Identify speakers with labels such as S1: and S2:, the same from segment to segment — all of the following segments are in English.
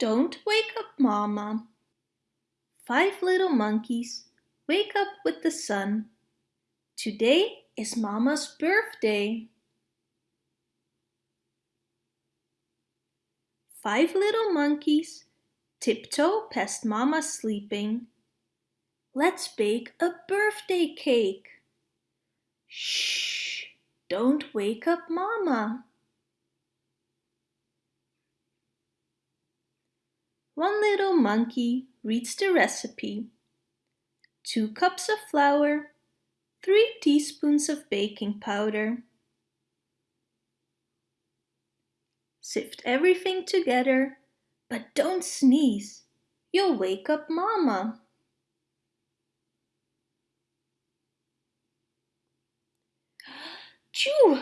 S1: Don't wake up Mama. Five little monkeys wake up with the sun. Today is Mama's birthday. Five little monkeys tiptoe past Mama sleeping. Let's bake a birthday cake. Shh, don't wake up Mama. One little monkey reads the recipe. Two cups of flour, three teaspoons of baking powder. Sift everything together, but don't sneeze. You'll wake up Mama. Choo!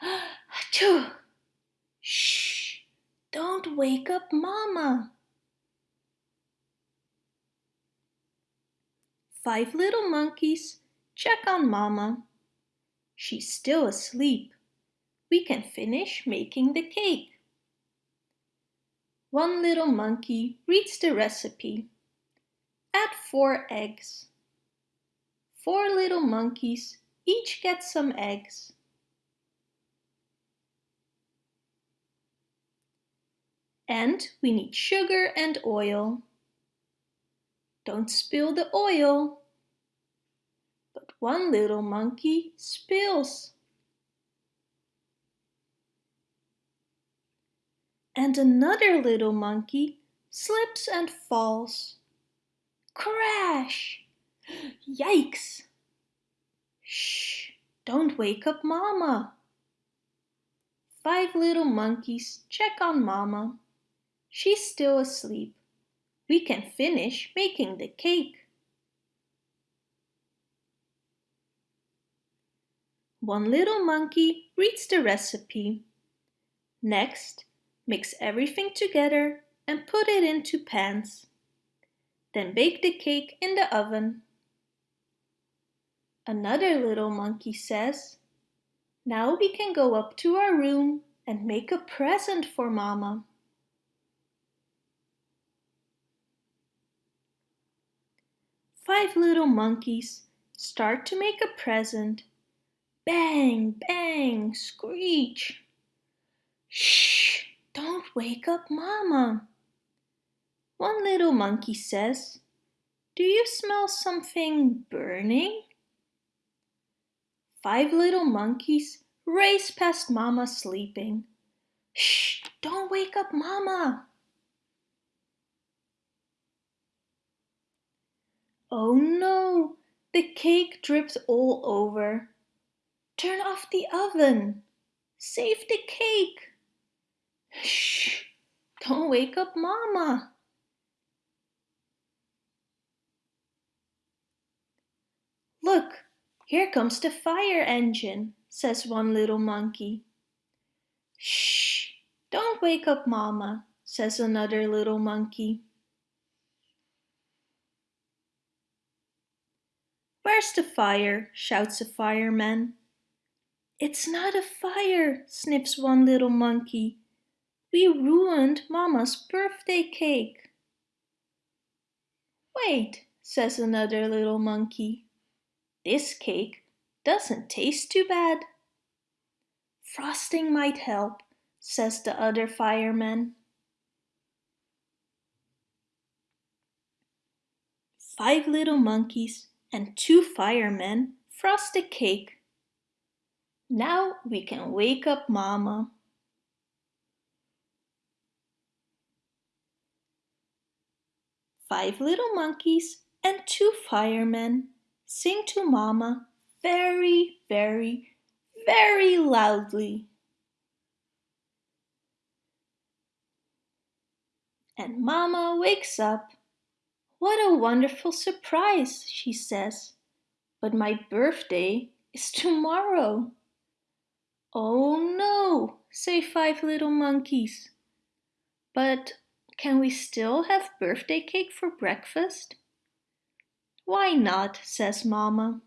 S1: Achoo! Shh! Don't wake up Mama. Five little monkeys check on Mama. She's still asleep. We can finish making the cake. One little monkey reads the recipe. Add four eggs. Four little monkeys each get some eggs. And we need sugar and oil. Don't spill the oil. But one little monkey spills. And another little monkey slips and falls. Crash! Yikes! Shh! Don't wake up Mama. Five little monkeys check on Mama. She's still asleep we can finish making the cake. One little monkey reads the recipe. Next, mix everything together and put it into pans. Then bake the cake in the oven. Another little monkey says, Now we can go up to our room and make a present for Mama. Five little monkeys start to make a present. Bang, bang, screech. Shh, don't wake up Mama. One little monkey says, Do you smell something burning? Five little monkeys race past Mama sleeping. Shh, don't wake up Mama. Oh no, the cake dripped all over. Turn off the oven. Save the cake. Shh, don't wake up Mama. Look, here comes the fire engine, says one little monkey. Shh, don't wake up Mama, says another little monkey. Where's the fire? shouts a fireman. It's not a fire, sniffs one little monkey. We ruined Mama's birthday cake. Wait, says another little monkey. This cake doesn't taste too bad. Frosting might help, says the other fireman. Five little monkeys and two firemen frost the cake. Now we can wake up Mama. Five little monkeys and two firemen sing to Mama very, very, very loudly. And Mama wakes up what a wonderful surprise, she says. But my birthday is tomorrow. Oh no, say five little monkeys. But can we still have birthday cake for breakfast? Why not, says Mama.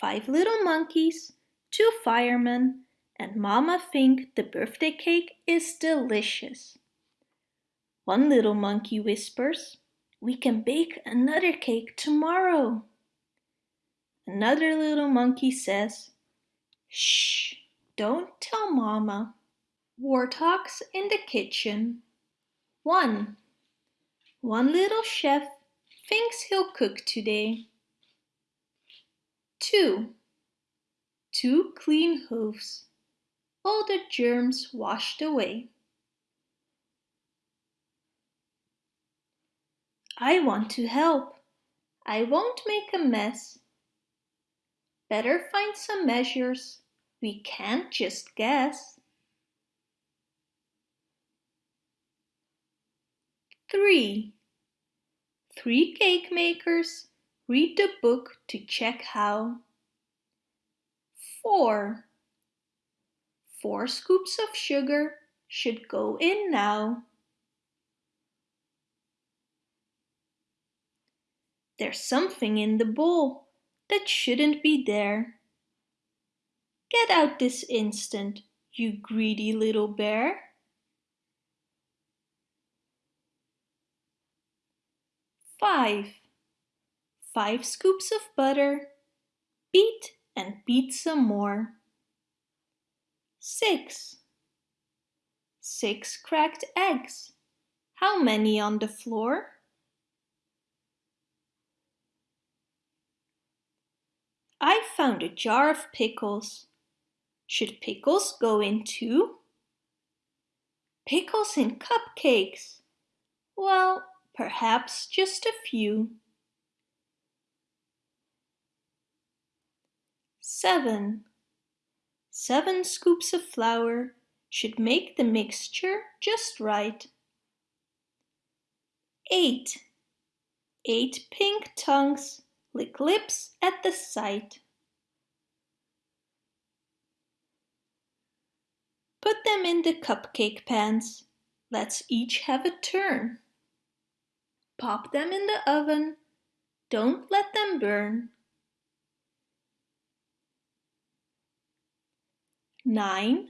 S1: Five little monkeys, two firemen, and Mama think the birthday cake is delicious. One little monkey whispers, we can bake another cake tomorrow. Another little monkey says, Shh, don't tell Mama. Warthogs in the kitchen. 1. One little chef thinks he'll cook today. 2. Two clean hooves. All the germs washed away. I want to help. I won't make a mess. Better find some measures. We can't just guess. 3. Three cake makers read the book to check how. 4. Four scoops of sugar should go in now. There's something in the bowl that shouldn't be there. Get out this instant, you greedy little bear. Five. Five scoops of butter. Beat and beat some more. Six. Six cracked eggs. How many on the floor? I found a jar of pickles. Should pickles go in too? Pickles in cupcakes. Well, perhaps just a few. Seven. Seven scoops of flour should make the mixture just right. Eight. Eight pink tongues lick lips at the sight. Put them in the cupcake pans. Let's each have a turn. Pop them in the oven. Don't let them burn. Nine.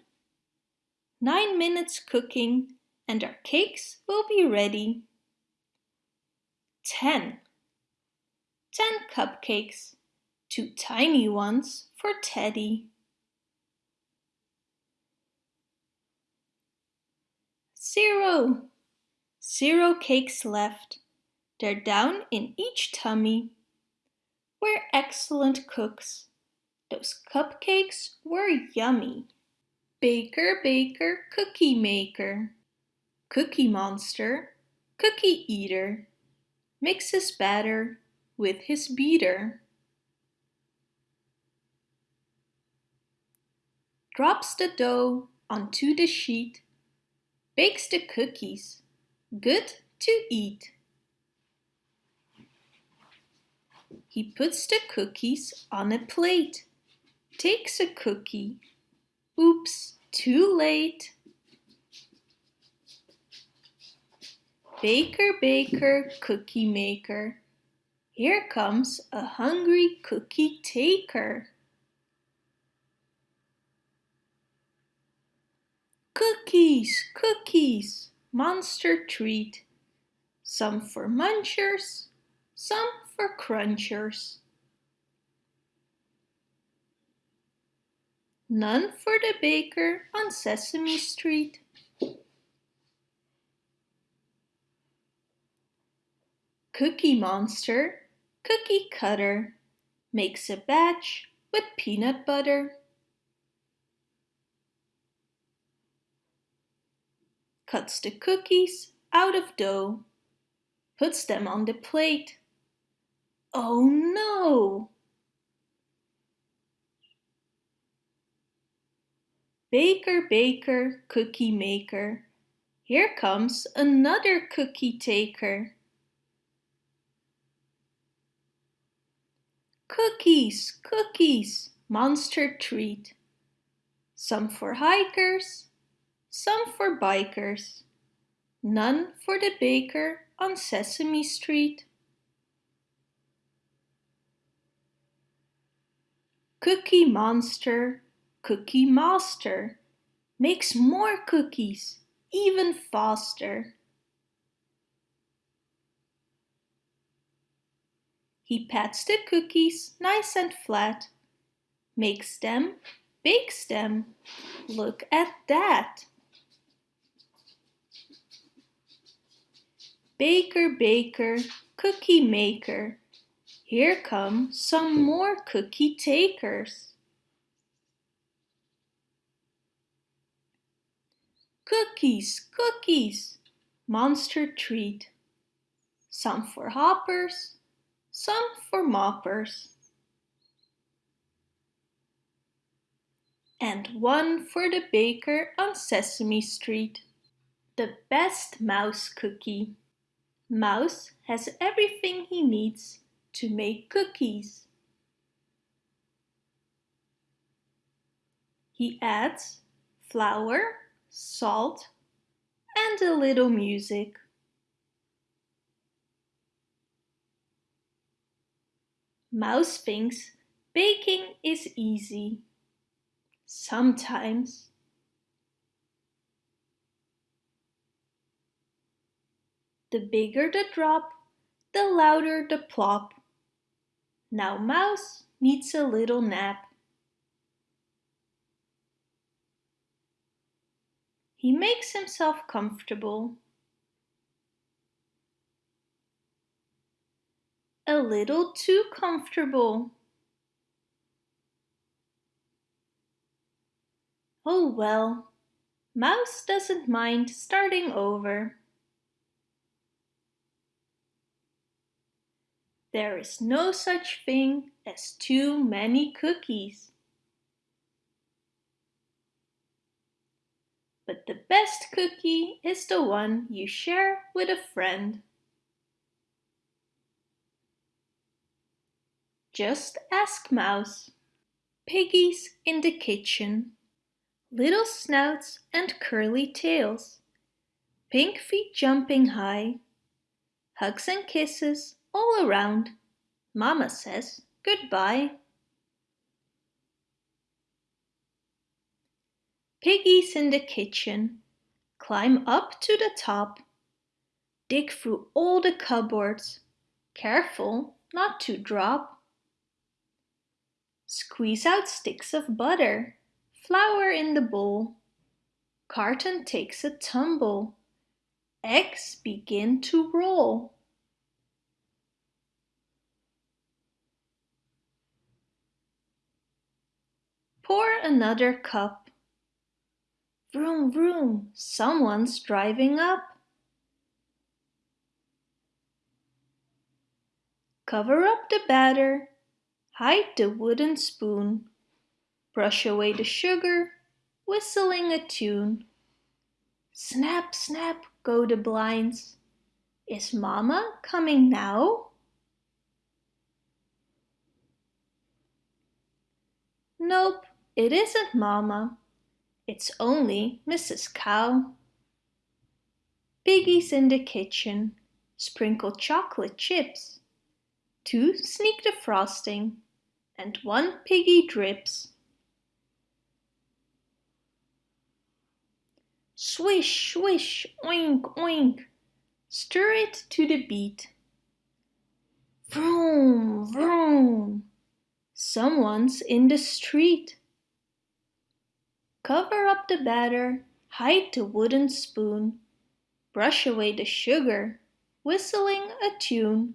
S1: Nine minutes cooking and our cakes will be ready. Ten. Ten cupcakes, two tiny ones for Teddy. Zero. Zero cakes left. They're down in each tummy. We're excellent cooks. Those cupcakes were yummy. Baker, baker, cookie maker. Cookie monster, cookie eater. Mixes batter with his beater. Drops the dough onto the sheet. Bakes the cookies. Good to eat. He puts the cookies on a plate, takes a cookie. Oops, too late. Baker, baker, cookie maker. Here comes a hungry cookie taker. Cookies, cookies, monster treat. Some for munchers, some for crunchers. None for the baker on Sesame Street. Cookie Monster, cookie cutter, makes a batch with peanut butter. Cuts the cookies out of dough, puts them on the plate. Oh no! Baker, baker, cookie maker, here comes another cookie taker. Cookies, cookies, monster treat. Some for hikers, some for bikers. None for the baker on Sesame Street. Cookie Monster, Cookie Master makes more cookies, even faster. He pats the cookies nice and flat, makes them, bakes them. Look at that! Baker, baker, cookie maker, here come some more cookie takers. Cookies, cookies, monster treat. Some for hoppers, some for moppers. And one for the baker on Sesame Street. The best mouse cookie. Mouse has everything he needs to make cookies. He adds flour, salt and a little music. Mouse thinks baking is easy. Sometimes. The bigger the drop, the louder the plop. Now Mouse needs a little nap. He makes himself comfortable. A little too comfortable. Oh well, Mouse doesn't mind starting over. There is no such thing as too many cookies. But the best cookie is the one you share with a friend. Just ask Mouse. Piggies in the kitchen. Little snouts and curly tails. Pink feet jumping high. Hugs and kisses all around. Mama says goodbye. Piggies in the kitchen. Climb up to the top. Dig through all the cupboards. Careful not to drop. Squeeze out sticks of butter. Flour in the bowl. Carton takes a tumble. Eggs begin to roll. Pour another cup. Vroom, vroom, someone's driving up. Cover up the batter, hide the wooden spoon, brush away the sugar, whistling a tune. Snap, snap, go the blinds. Is Mama coming now? Nope, it isn't Mama. It's only Mrs. Cow. Piggies in the kitchen sprinkle chocolate chips. Two sneak the frosting and one piggy drips. Swish, swish, oink, oink. Stir it to the beat. Vroom, vroom. Someone's in the street. Cover up the batter, hide the wooden spoon, brush away the sugar, whistling a tune.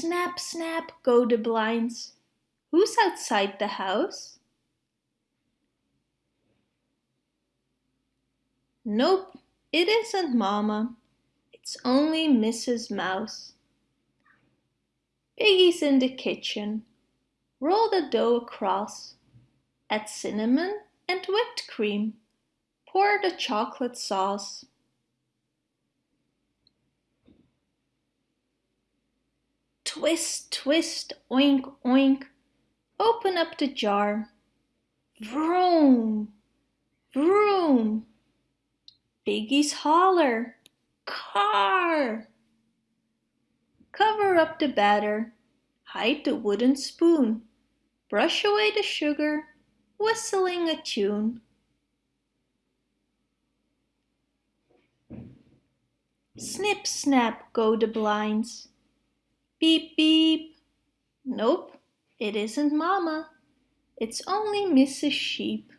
S1: Snap, snap go the blinds. Who's outside the house? Nope, it isn't Mama. It's only Mrs. Mouse. Piggy's in the kitchen. Roll the dough across. Add cinnamon and whipped cream. Pour the chocolate sauce. Twist, twist, oink, oink. Open up the jar. Vroom, vroom. Piggies holler. Car! Cover up the batter, hide the wooden spoon, brush away the sugar, whistling a tune. Snip, snap go the blinds. Beep, beep. Nope, it isn't Mama. It's only Mrs. Sheep.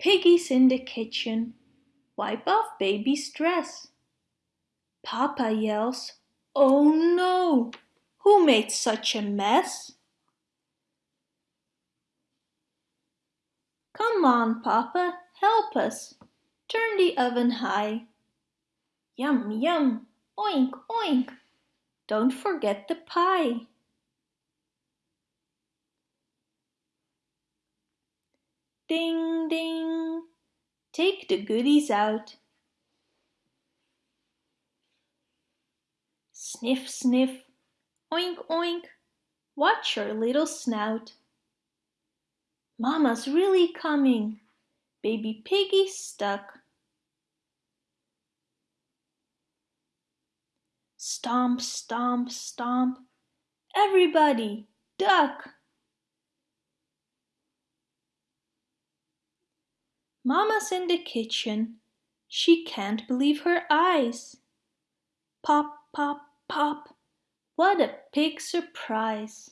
S1: Piggy's in the kitchen. Wipe off baby's dress. Papa yells, Oh no! Who made such a mess? Come on, Papa, help us. Turn the oven high. Yum, yum, oink, oink. Don't forget the pie. Ding, ding. Take the goodies out. Sniff, sniff. Oink, oink. Watch your little snout. Mama's really coming. Baby Piggy's stuck. Stomp, stomp, stomp. Everybody, duck. Mama's in the kitchen. She can't believe her eyes. Pop, pop, pop. What a pig surprise.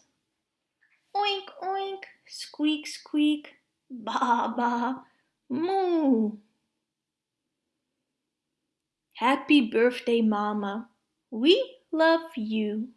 S1: Oink, oink, squeak, squeak. Ba, ba, moo. Happy birthday, Mama. We love you.